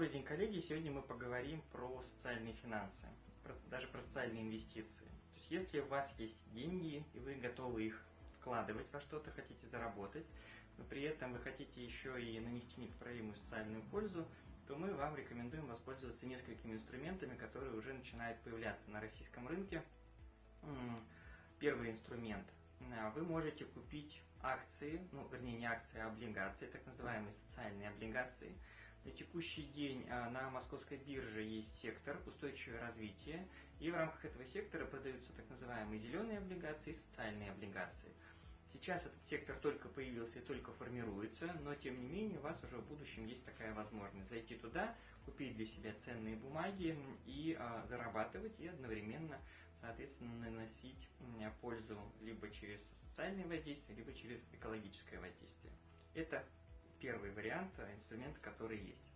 Добрый день, коллеги! Сегодня мы поговорим про социальные финансы, про, даже про социальные инвестиции. То есть, если у вас есть деньги, и вы готовы их вкладывать во что-то, хотите заработать, но при этом вы хотите еще и нанести непоправимую социальную пользу, то мы вам рекомендуем воспользоваться несколькими инструментами, которые уже начинают появляться на российском рынке. Первый инструмент. Вы можете купить акции, ну, вернее, не акции, а облигации, так называемые социальные облигации. На текущий день а, на московской бирже есть сектор устойчивое развитие, и в рамках этого сектора продаются так называемые зеленые облигации и социальные облигации. Сейчас этот сектор только появился и только формируется, но тем не менее у вас уже в будущем есть такая возможность зайти туда, купить для себя ценные бумаги и а, зарабатывать, и одновременно, соответственно, наносить пользу либо через социальное воздействие, либо через экологическое воздействие. Это первый вариант а, инструмента, который есть.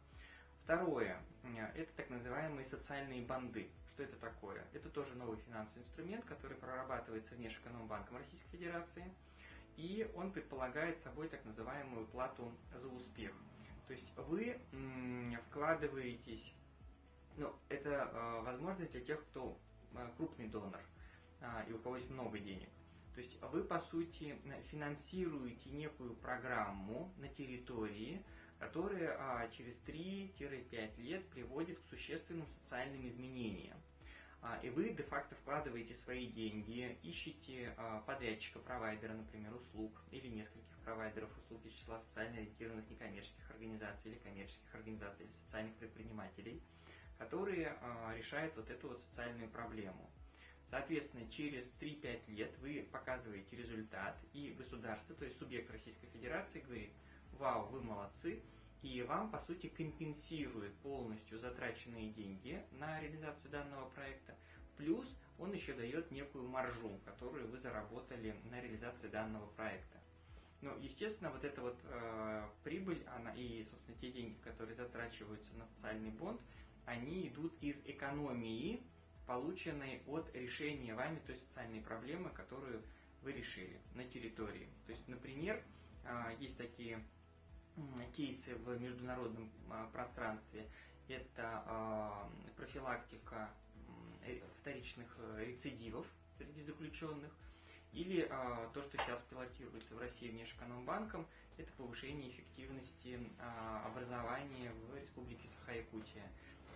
Второе – это так называемые социальные банды. Что это такое? Это тоже новый финансовый инструмент, который прорабатывается Внешэкономбанком Российской Федерации – и он предполагает собой так называемую плату за успех. То есть вы вкладываетесь, ну, это э, возможность для тех, кто э, крупный донор э, и у кого есть много денег. То есть вы, по сути, финансируете некую программу на территории, которая а, через 3-5 лет приводит к существенным социальным изменениям. А, и вы де-факто вкладываете свои деньги, ищете а, подрядчика, провайдера, например, услуг, или нескольких провайдеров услуг из числа социально ориентированных некоммерческих организаций или коммерческих организаций или социальных предпринимателей, которые решают вот эту вот социальную проблему. Соответственно, через 3-5 лет вы показываете результат, и государство, то есть субъект Российской Федерации, говорит, вау, вы молодцы, и вам, по сути, компенсирует полностью затраченные деньги на реализацию данного проекта, плюс он еще дает некую маржу, которую вы заработали на реализации данного проекта. Ну, естественно, вот эта вот э, прибыль, она и, собственно, те деньги, которые затрачиваются на социальный бонд, они идут из экономии, полученной от решения вами той социальной проблемы, которую вы решили на территории. То есть, например, э, есть такие кейсы в международном а, пространстве. Это а, профилактика э, вторичных э, рецидивов среди заключенных. Или а, то, что сейчас пилотируется в России внешэкономбанком, это повышение эффективности образования в Республике Саха-Якутия.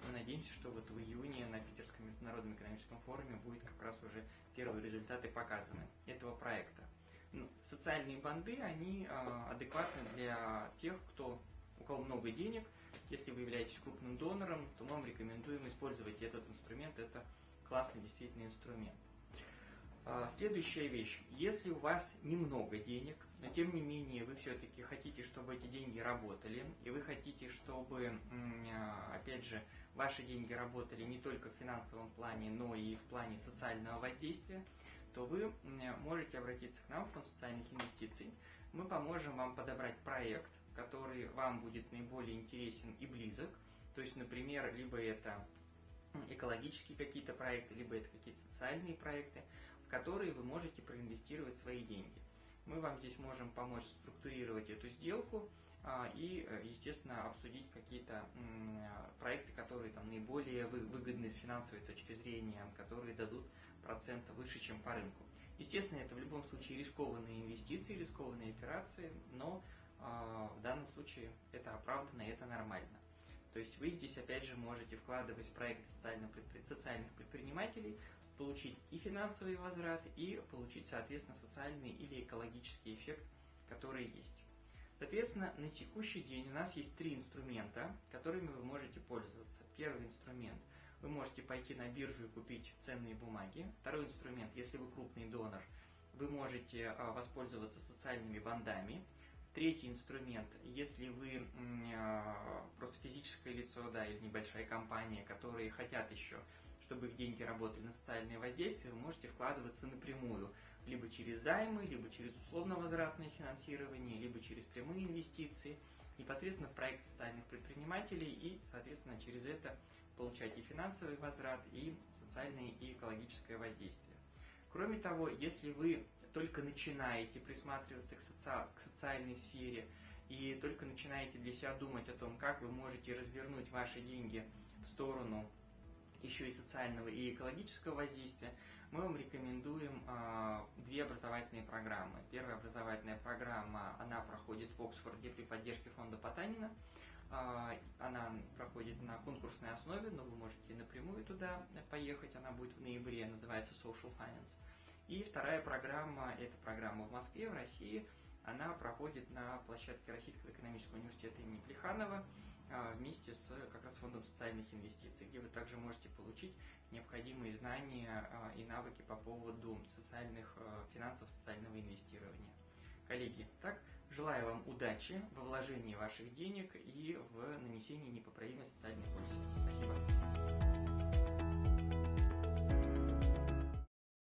Мы надеемся, что вот в июне на Питерском международном экономическом форуме будет как раз уже первые результаты показаны этого проекта. Ну, социальные банды, они а, адекватны для тех, кто, у кого много денег. Если вы являетесь крупным донором, то мы вам рекомендуем использовать этот инструмент. Это классный действительно инструмент. А, следующая вещь. Если у вас немного денег, но тем не менее вы все-таки хотите, чтобы эти деньги работали, и вы хотите, чтобы, а, опять же, ваши деньги работали не только в финансовом плане, но и в плане социального воздействия, то вы можете обратиться к нам в фонд социальных инвестиций. Мы поможем вам подобрать проект, который вам будет наиболее интересен и близок. То есть, например, либо это экологические какие-то проекты, либо это какие-то социальные проекты, которые вы можете проинвестировать свои деньги. Мы вам здесь можем помочь структурировать эту сделку а, и, э, естественно, обсудить какие-то проекты, которые там наиболее выгодны с финансовой точки зрения, которые дадут процента выше, чем по рынку. Естественно, это в любом случае рискованные инвестиции, рискованные операции, но а, в данном случае это оправданно и это нормально. То есть вы здесь опять же можете вкладывать в проекты социальных, предпринимателей, получить и финансовый возврат, и получить, соответственно, социальный или экологический эффект, который есть. Соответственно, на текущий день у нас есть три инструмента, которыми вы можете пользоваться. Первый инструмент – вы можете пойти на биржу и купить ценные бумаги. Второй инструмент – если вы крупный донор, вы можете а, воспользоваться социальными бандами. Третий инструмент, если вы а, просто физическое лицо, да, или небольшая компания, которые хотят еще, чтобы их деньги работали на социальное воздействие, вы можете вкладываться напрямую, либо через займы, либо через условно-возвратное финансирование, либо через прямые инвестиции, непосредственно в проект социальных предпринимателей и, соответственно, через это получать и финансовый возврат, и социальное и экологическое воздействие. Кроме того, если вы только начинаете присматриваться к, соци... к социальной сфере, и только начинаете для себя думать о том, как вы можете развернуть ваши деньги в сторону еще и социального и экологического воздействия, мы вам рекомендуем э, две образовательные программы. Первая образовательная программа, она проходит в Оксфорде при поддержке фонда Потанина. Э, она проходит на конкурсной основе, но вы можете напрямую туда поехать. Она будет в ноябре, называется Social Finance. И вторая программа, это программа в Москве, в России. Она проходит на площадке Российского экономического университета имени Плеханова вместе с как раз фондом социальных инвестиций, где вы также можете получить необходимые знания и навыки по поводу социальных финансов, социального инвестирования. Коллеги, так, желаю вам удачи во вложении ваших денег и в нанесении непоправимой социальной пользы. Спасибо.